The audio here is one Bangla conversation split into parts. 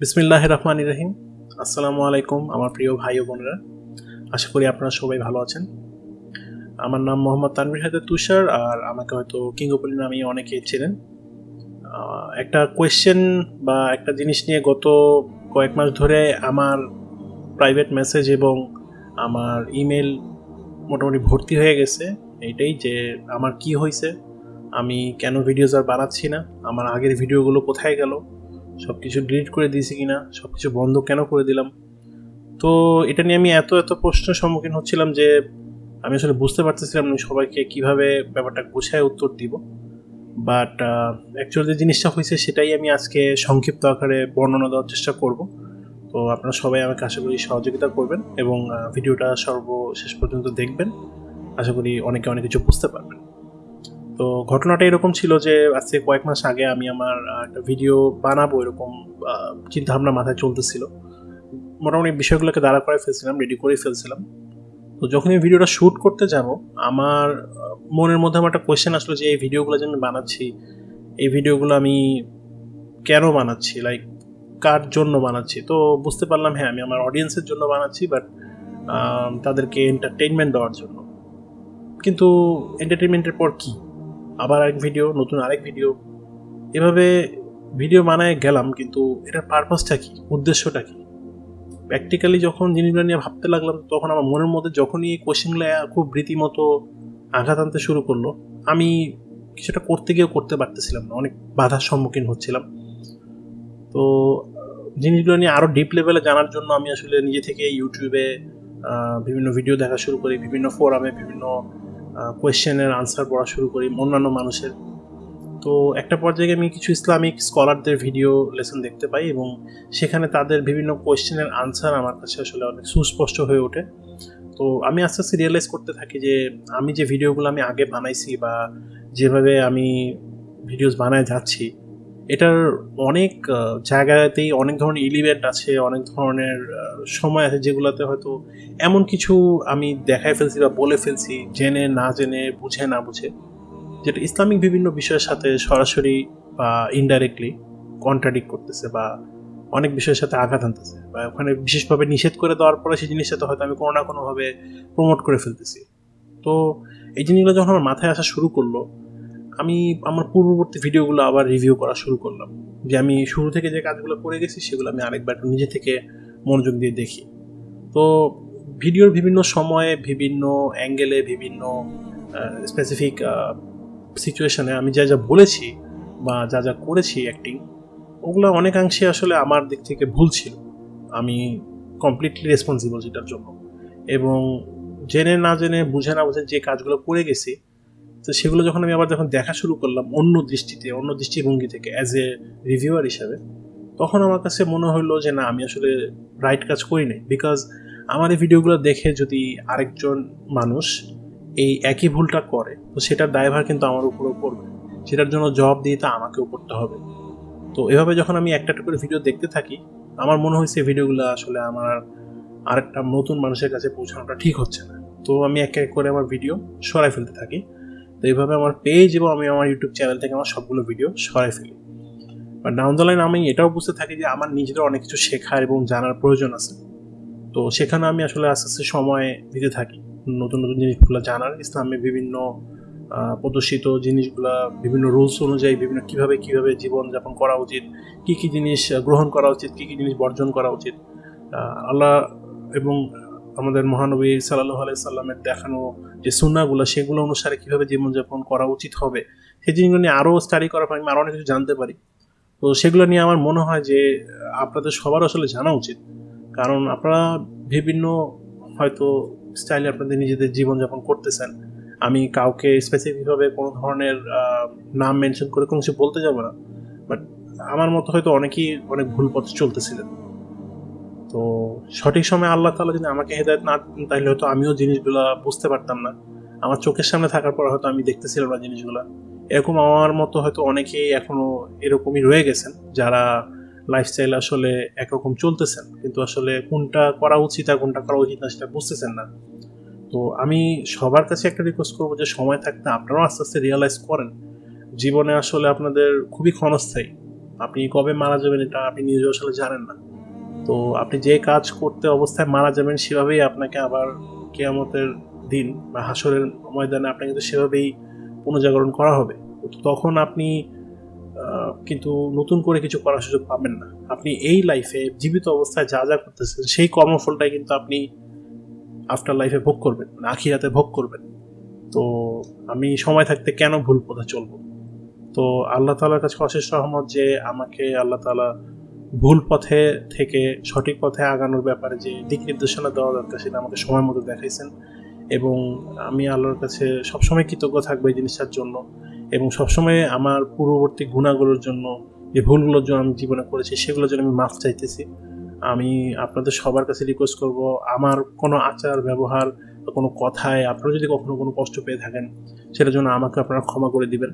বিসমিল্লাহ রহমান রহিম। আসসালামু আলাইকুম আমার প্রিয় ভাই ও বোনেরা। আশা করি আপনারা সবাই ভালো আছেন। আমার নাম মোহাম্মদ তানভীর হায়দার তুষার আর আমাকে হয়তো কিঙ্গপলি নামেই অনেকেই ছিলেন একটা কোয়েশ্চেন বা একটা জিনিস নিয়ে গত কয়েক মাস ধরে আমার প্রাইভেট মেসেজ এবং আমার ইমেল মোটামুটি ভর্তি হয়ে গেছে। এইটাই যে আমার কি হয়েছে, আমি কেন ভিডিওস আর বানাচ্ছি না, আমার আগের ভিডিওগুলো কোথায় গেল সব কিছু ডিলিট করে দিয়েছি কিনা সব কিছু বন্ধ কেন করে দিলাম? তো এটা নিয়ে আমি এত এত প্রশ্নের সম্মুখীন হচ্ছিলাম যে আমি আসলে বুঝতে পারতেছিলাম না সবাইকে কীভাবে ব্যাপারটা গুছায় উত্তর দিব। বাট অ্যাকচুয়ালি যে জিনিসটা হয়েছে সেটাই আমি আজকে সংক্ষিপ্ত আকারে বর্ণনা দেওয়ার চেষ্টা করব। তো আপনারা সবাই আমাকে আশা করি সহযোগিতা করবেন এবং ভিডিওটা সর্বশেষ পর্যন্ত দেখবেন। আশা করি অনেকে অনেক কিছু বুঝতে পারবেন। তো ঘটনাটা এরকম ছিল যে আজকে কয়েক মাস আগে আমি আমার একটা ভিডিও বানাবো এরকম চিন্তা ভাবনা মাথায় চলতেছিল। মোটামুটি বিষয়গুলোকে দাঁড়া করে ফেলছিলাম রেডি করে ফেলছিলাম। তো যখন এই ভিডিওটা শ্যুট করতে যাব, আমার মনের মধ্যে আমার একটা কোয়েশ্চেন আসলো যে এই ভিডিওগুলো যে আমি বানাচ্ছি, এই ভিডিওগুলো আমি কেন বানাচ্ছি? লাইক কার জন্য বানাচ্ছি? তো বুঝতে পারলাম হ্যাঁ আমি আমার অডিয়েন্সের জন্য বানাচ্ছি বাট তাদেরকে এন্টারটেইনমেন্ট দেওয়ার জন্য। কিন্তু এন্টারটেইনমেন্টের পর কি? আবার আরেক ভিডিও নতুন আরেক ভিডিও এভাবে ভিডিও বানায় গেলাম, কিন্তু এটার পারপাসটা কি? উদ্দেশ্যটা কি? প্র্যাকটিক্যালি যখন জিনিসগুলো নিয়ে ভাবতে লাগলাম, তখন আমার মনের মধ্যে যখনই এই কোশ্চেনগুলো খুব রীতিমতো আঘাত আনতে শুরু করল, আমি কিছুটা করতে গিয়েও করতে পারতেছিলাম না, অনেক বাধার সম্মুখীন হচ্ছিলাম। তো জিনিসগুলো নিয়ে আরও ডিপ লেভেলে জানার জন্য আমি আসলে নিজে থেকে ইউটিউবে বিভিন্ন ভিডিও দেখা শুরু করি, বিভিন্ন ফোরামে বিভিন্ন কোয়েশ্চেনের আনসার পড়া শুরু করি, অন্যান্য মানুষের। তো একটা পর্যায়ে আমি কিছু ইসলামিক স্কলারদের ভিডিও লেসন দেখতে পাই এবং সেখানে তাদের বিভিন্ন কোয়েশ্চেনের আনসার আমার কাছে আসলে অনেক সুস্পষ্ট হয়ে ওঠে। তো আমি আস্তে আস্তে রিয়েলাইজ করতে থাকি যে আমি যে ভিডিওগুলো আমি আগে বানাইছি বা যেভাবে আমি ভিডিওস বানায় যাচ্ছি এটার অনেক জায়গাতেই অনেক ধরনের ইলিভেন্ট আছে, অনেক ধরনের সময় আছে যেগুলোতে হয়তো এমন কিছু আমি দেখায় ফেলছি বা বলে ফেলছি, জেনে, না জেনে, বুঝে, না বুঝে, যেটা ইসলামিক বিভিন্ন বিষয়ের সাথে সরাসরি বা ইনডাইরেক্টলি কন্ট্রাডিক্ট করতেছে বা অনেক বিষয়ের সাথে আঘাত আনতেছে বা ওখানে বিশেষভাবে নিষেধ করে দেওয়ার পরে সেই জিনিসটাতে হয়তো আমি কোনো না কোনোভাবে প্রমোট করে ফেলতেছি। তো এই জিনিসগুলো যখন আমার মাথায় আসা শুরু করল আমি আমার পূর্ববর্তী ভিডিওগুলো আবার রিভিউ করা শুরু করলাম। যে আমি শুরু থেকে যে কাজগুলো করে গেছি, সেগুলো আমি আরেকবার নিজে থেকে মনোযোগ দিয়ে দেখি। তো ভিডিওর বিভিন্ন সময়ে, বিভিন্ন অ্যাঙ্গেলে বিভিন্ন স্পেসিফিক সিচুয়েশনে আমি যা যা বলেছি বা যা যা করেছি অ্যাক্টিং ওগুলো অনেকাংশে আসলে আমার দিক থেকে ভুল ছিল। আমি কমপ্লিটলি রেসপন্সিবল সেটার জন্য। এবং জেনে না জেনে, বুঝে না বুঝে যে কাজগুলো করে গেছি তো সেগুলো যখন আমি আবার যখন দেখা শুরু করলাম অন্য দৃষ্টিতে, অন্য দৃষ্টিভঙ্গি থেকে অ্যাজ এ রিভিউয়ার হিসাবে, তখন আমার কাছে মনে হলো যে না, আমি আসলে রাইট কাজ করি নাই। বিকজ আমার এই ভিডিওগুলো দেখে যদি আরেকজন মানুষ এই একই ভুলটা করে, তো সেটার দায়ভার কিন্তু আমার উপরেও পড়বে। সেটার জন্য জবাব দিয়ে তা আমাকেও করতে হবে। তো এভাবে যখন আমি একটা একটা করে ভিডিও দেখতে থাকি, আমার মনে হয়েছে ভিডিওগুলো আসলে আমার আরেকটা নতুন মানুষের কাছে পৌঁছানোটা ঠিক হচ্ছে না। তো আমি এক এক করে আমার ভিডিও সরাই ফেলতে থাকি। তো এইভাবে আমার পেজ এবং আমি আমার ইউটিউব চ্যানেল থেকে আমার সবগুলো ভিডিও সরাই ফেলি। বা ডাউন দ্য লাইন আমি এটাও বুঝতে থাকি যে আমার নিজেরও অনেক কিছু শেখার এবং জানার প্রয়োজন আছে। তো সেখানে আমি আসলে আস্তে আস্তে সময় দিতে থাকি। নতুন নতুন জিনিসগুলো জানার ইসলামে বিভিন্ন প্রদর্শিত জিনিসগুলা, বিভিন্ন রুলস অনুযায়ী বিভিন্ন কীভাবে কীভাবে জীবনযাপন করা উচিত, কি কি জিনিস গ্রহণ করা উচিত, কি কি জিনিস বর্জন করা উচিত। আল্লাহ এবং আমাদের মহানবী সাল্লাহ আলাই সাল্লামের দেখানো যে সুনাগুলো সেগুলো অনুসারে কীভাবে জীবনযাপন করা উচিত হবে, সেই জিনিসগুলো নিয়ে আরও স্টাডি করার পর আমি আরও অনেক কিছু জানতে পারি। তো সেগুলো নিয়ে আমার মনে হয় যে আপনাদের সবার আসলে জানা উচিত। কারণ আপনারা বিভিন্ন হয়তো স্টাইলে আপনাদের নিজেদের জীবনযাপন করতেছেন। আমি কাউকে স্পেসিফিকভাবে কোনো ধরনের নাম মেনশন করে কোনো কিছু বলতে যাব না। বাট আমার মতো হয়তো অনেকেই অনেক ভুল পথে চলতেছিলেন। তো সঠিক সময় আল্লাহ তালা যদি আমাকে হেদায়ত না দিতেন তাহলে হয়তো আমিও জিনিসগুলো বুঝতে পারতাম না। আমার চোখের সামনে থাকার পর হয়তো আমি দেখতেছিলাম না জিনিসগুলো। এরকম আমার মতো হয়তো অনেকেই এখনও এরকমই রয়ে গেছেন, যারা লাইফস্টাইল আসলে একরকম চলতেছেন, কিন্তু আসলে কোনটা করা উচিত আর কোনটা করা উচিত না সেটা বুঝতেছেন না। তো আমি সবার কাছে একটা রিকোয়েস্ট করব যে সময় থাকতে আপনারাও আস্তে আস্তে রিয়েলাইজ করেন, জীবনে আসলে আপনাদের খুবই ক্ষণস্থায়ী। আপনি কবে মারা যাবেন এটা আপনি নিজেও আসলে জানেন না। তো আপনি যে কাজ করতে অবস্থায় মারা যাবেন সেভাবেই আপনাকে আবার কেয়ামতের দিন বা হাসরের ময়দানে আপনাকে কিন্তু সেভাবেই পুনর্জাগরণ করা হবে। তখন আপনি কিন্তু নতুন করে কিছু করার সুযোগ পাবেন না। আপনি এই লাইফে জীবিত অবস্থায় যা যা করতেছেন, সেই কর্মফলটাই কিন্তু আপনি আফটার লাইফে ভোগ করবেন মানে আখি আখিরাতে ভোগ করবেন। তো আমি সময় থাকতে কেন ভুল পথে চলবো? তো আল্লাহ তালার কাছে অশেষ রহমত যে আমাকে আল্লাহ তালা ভুল পথে থেকে সঠিক পথে আগানোর ব্যাপারে যে দিক নির্দেশনা দেওয়া দরকার, সেটা আমাকে সময় মতো দেখাইছেন। এবং আমি আল্লাহর কাছে সবসময় কৃতজ্ঞ থাকব এই জিনিসটার জন্য। এবং সবসময় আমার পূর্ববর্তী গুণাগুলোর জন্য, যে ভুলগুলোর জন্য আমি জীবনে করেছি, সেগুলোর জন্য আমি মাফ চাইতেছি। আমি আপনাদের সবার কাছে রিকোয়েস্ট করব, আমার কোনো আচার, ব্যবহার বা কোনো কথায় আপনারা যদি কখনো কোনো কষ্ট পেয়ে থাকেন, সেটার জন্য আমাকে আপনারা ক্ষমা করে দিবেন।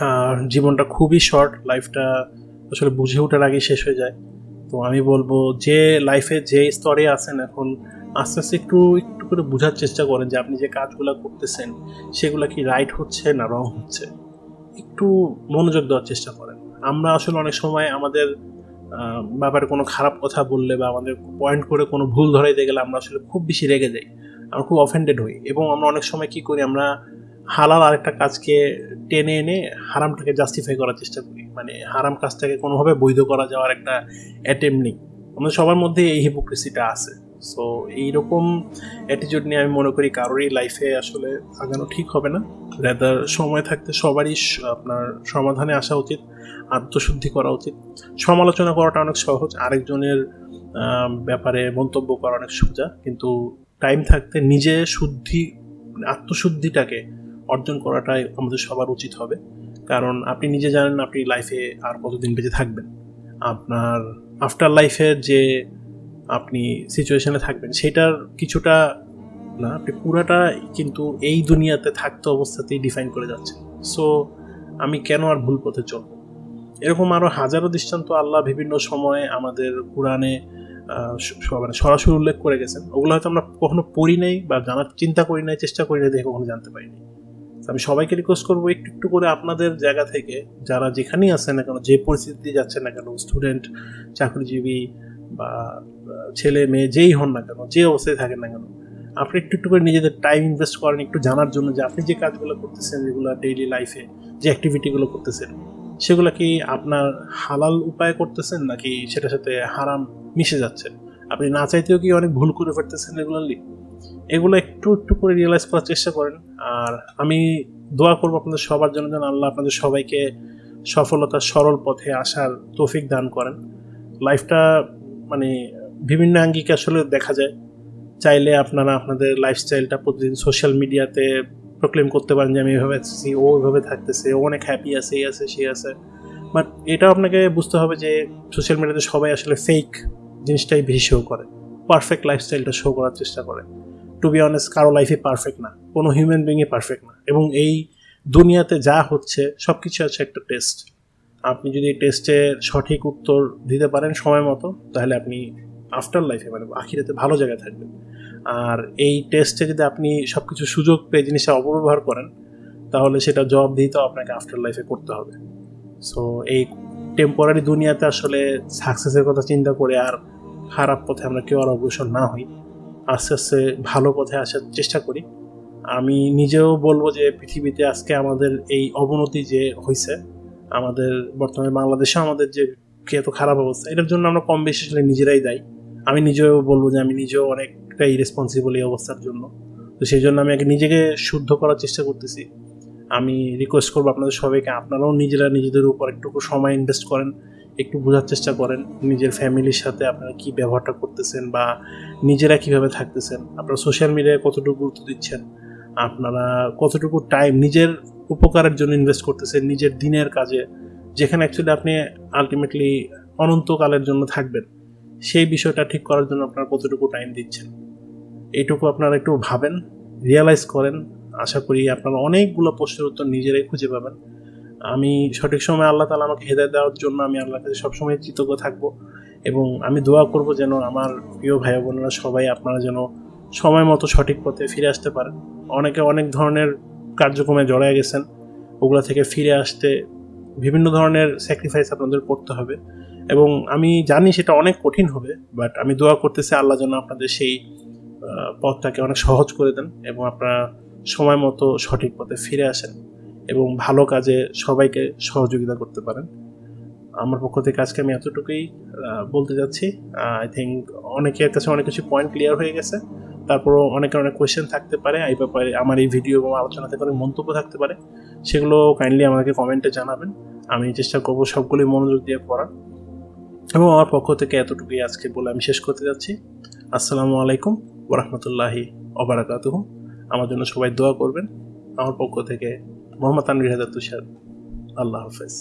আর জীবনটা খুবই শর্ট লাইফটা আসলে বুঝে ওঠার আগে শেষ হয়ে যায়। তো আমি বলব যে লাইফে যে স্তরে আছেন এখন, আস্তে আস্তে একটু একটু করে বোঝার চেষ্টা করেন যে আপনি যে কাজগুলো করতেছেন, সেগুলো কি রাইট হচ্ছে না রং হচ্ছে। একটু মনোযোগ দেওয়ার চেষ্টা করেন। আমরা আসলে অনেক সময় আমাদের ব্যাপারে কোনো খারাপ কথা বললে বা আমাদের পয়েন্ট করে কোনো ভুল ধরাইতে গেলে আমরা আসলে খুব বেশি রেগে যাই। আমরা খুব অফেন্ডেড হই এবং আমরা অনেক সময় কি করি, আমরা হালাল আরেকটা কাজকে টেনে এনে হারামটাকে জাস্টিফাই করার চেষ্টা করি। মানে হারাম কাজটাকে কোনোভাবে বৈধ করা যাওয়ার একটা অ্যাটেম নেই। আমাদের সবার মধ্যে এই হিপোক্রেসিটা আছে। সো এইরকম অ্যাটিটিউড নিয়ে আমি মনে করি কারোরই লাইফে আসলে আগানো ঠিক হবে না। রেদার সময় থাকতে সবারই আপনার সমাধানে আসা উচিত, আত্মশুদ্ধি করা উচিত। সমালোচনা করাটা অনেক সহজ, আরেকজনের ব্যাপারে মন্তব্য করা অনেক সোজা। কিন্তু টাইম থাকতে নিজে শুদ্ধি, আত্মশুদ্ধিটাকে অর্জন করাটাই আমাদের সবার উচিত হবে। কারণ আপনি নিজে জানেন আপনি লাইফে আর কতদিন বেঁচে থাকবেন। আপনার আফটার লাইফের যে আপনি সিচুয়েশনে থাকবেন, সেটার কিছুটা না, আপনি পুরাটা কিন্তু এই দুনিয়াতে থাকতে অবস্থাতেই ডিফাইন করে যাচ্ছেন। সো আমি কেন আর ভুল পথে চলব? এরকম আরও হাজারো দৃষ্টান্ত আল্লাহ বিভিন্ন সময়ে আমাদের কোরআনে মানে সরাসরি উল্লেখ করে গেছেন। ওগুলো হয়তো আমরা কখনো পড়ি নাই বা জানার চিন্তা করি নাই, চেষ্টা করি নাই, দেখে কখনো জানতে পারিনি আমি সবাইকে রিকোয়েস্ট করব একটু একটু করে আপনাদের জায়গা থেকে, যারা যেখানেই আছেন না কেন, যে পরিস্থিতি যাচ্ছে না কেন স্টুডেন্ট চাকরিজীবী বা ছেলে, মেয়ে, যেই হন না কেন, যে অবস্থায় থাকেন না কেন, আপনি একটু একটু করে নিজেদের টাইম ইনভেস্ট করেন, একটু জানার জন্য যে আপনি যে কাজগুলো করতেছেন, যেগুলো ডেইলি লাইফে যে অ্যাক্টিভিটিগুলো করতেছেন, সেগুলো কি আপনার হালাল উপায়ে করতেছেন, নাকি সেটার সাথে হারাম মিশে যাচ্ছে? আপনি না চাইতেও কি অনেক ভুল করে ফেলতেছেন রেগুলারলি এগুলো একটু একটু করে রিয়েলাইজ করার চেষ্টা করেন। আর আমি দোয়া করব আপনাদের সবার জন্য যেন আল্লাহ আপনাদের সবাইকে সফলতার সরল পথে আসার তৌফিক দান করেন। লাইফটা মানে বিভিন্ন আঙ্গিকে আসলে দেখা যায়। চাইলে আপনারা আপনাদের লাইফস্টাইলটা প্রতিদিন সোশ্যাল মিডিয়াতে প্রক্লেম করতে পারেন যে আমি এভাবে আছি, ও এভাবে থাকতেছে, ও অনেক হ্যাপি আছে, এই আছে সে আছে। বাট এটাও আপনাকে বুঝতে হবে যে সোশ্যাল মিডিয়াতে সবাই আসলে ফেক জিনিসটাই বেশি শো করে। পারফেক্ট লাইফস্টাইলটা শো করার চেষ্টা করে। টু বি অনেস্ট কারও লাইফে পারফেক্ট না, কোনো হিউম্যান বিংয়ে পারফেক্ট না। এবং এই দুনিয়াতে যা হচ্ছে সব কিছু আছে একটা টেস্ট আপনি যদি টেস্টের সঠিক উত্তর দিতে পারেন সময় মতো, তাহলে আপনি আফটার লাইফে মানে আখিরাতে ভালো জায়গায় থাকবেন। আর এই টেস্টে যদি আপনি সব কিছু সুযোগ পেয়ে জিনিসটা অপব্যবহার করেন, তাহলে সেটা জবাব দিতেও আপনাকে আফটার লাইফে করতে হবে। সো এই টেম্পোরারি দুনিয়াতে আসলে সাকসেসের কথা চিন্তা করে আর খারাপ পথে আমরা কেউ আর অগ্রসর না হই। আস্তে আস্তে ভালো পথে আসার চেষ্টা করি। আমি নিজেও বলব যে পৃথিবীতে আজকে আমাদের এই অবনতি যে হয়েছে আমাদের বর্তমানে বাংলাদেশে আমাদের যে এত খারাপ অবস্থা, এটার জন্য আমরা কম বেশি আসলে নিজেরাই দায়ী। আমি নিজেও বলব যে আমি নিজেও অনেকটা ইরেসপন্সিবল এই অবস্থার জন্য। তো সেই জন্য আমি আগে নিজেকে শুদ্ধ করার চেষ্টা করতেছি। আমি রিকোয়েস্ট করব আপনাদের সবাইকে, আপনারাও নিজেরা নিজেদের উপর একটু সময় ইনভেস্ট করেন। একটু বোঝার চেষ্টা করেন নিজের ফ্যামিলির সাথে আপনারা কী ব্যবহারটা করতেছেন বা নিজেরা কীভাবে থাকতেছেন? আপনারা সোশ্যাল মিডিয়ায় কতটুকু গুরুত্ব দিচ্ছেন? আপনারা কতটুকু টাইম নিজের উপকারের জন্য ইনভেস্ট করতেছেন নিজের দিনের কাজে? যেখানে অ্যাকচুয়ালি আপনি আলটিমেটলি অনন্তকালের জন্য থাকবেন। সেই বিষয়টা ঠিক করার জন্য আপনারা কতটুকু টাইম দিচ্ছেন? এইটুকু আপনারা একটু ভাবেন রিয়ালাইজ করেন। আশা করি আপনারা অনেকগুলো প্রশ্নের উত্তর নিজেরাই খুঁজে পাবেন। আমি সঠিক সময় আল্লাহ তালা আমাকে হেদায় দেওয়ার জন্য আমি আল্লাহর কাছে সবসময় কৃতজ্ঞ থাকব এবং আমি দোয়া করব যেন আমার প্রিয় ভাই বোনেরা সবাই আপনারা যেন সময় মতো সঠিক পথে ফিরে আসতে পারেন। অনেকে অনেক ধরনের কার্যক্রমে জড়ায় গেছেন, ওগুলো থেকে ফিরে আসতে বিভিন্ন ধরনের স্যাক্রিফাইস আপনাদের করতে হবে এবং আমি জানি সেটা অনেক কঠিন হবে বাট আমি দোয়া করতেছি আল্লাহ যেন আপনাদের সেই পথটাকে অনেক সহজ করে দেন এবং আপনারা সময় মতো সঠিক পথে ফিরে আসেন। এবং ভালো কাজে সবাইকে সহযোগিতা করতে পারেন। আমার পক্ষ থেকে আজকে আমি এতটুকুই বলতে যাচ্ছি। আই থিঙ্ক অনেকের কাছে অনেক কিছু পয়েন্ট ক্লিয়ার হয়ে গেছে। তারপরও অনেকের অনেক কোয়েশ্চেন থাকতে পারে। এই ব্যাপারে আমার এই ভিডিও এবং আলোচনা থেকে অনেক মন্তব্য থাকতে পারে। সেগুলো কাইন্ডলি আমাকে কমেন্টে জানাবেন। আমি চেষ্টা করব সবগুলি মনোযোগ দিয়ে পড়ার। এবং আমার পক্ষ থেকে এতটুকুই আজকে বলে আমি শেষ করতে যাচ্ছি। আসসালামু আলাইকুম ওরহমতুল্লাহি অবরাকাতুহ আমার জন্য সবাই দোয়া করবেন। আমার পক্ষ থেকে মোহাম্মদ আনবির হাজার তুষার আল্লাহ হাফেজ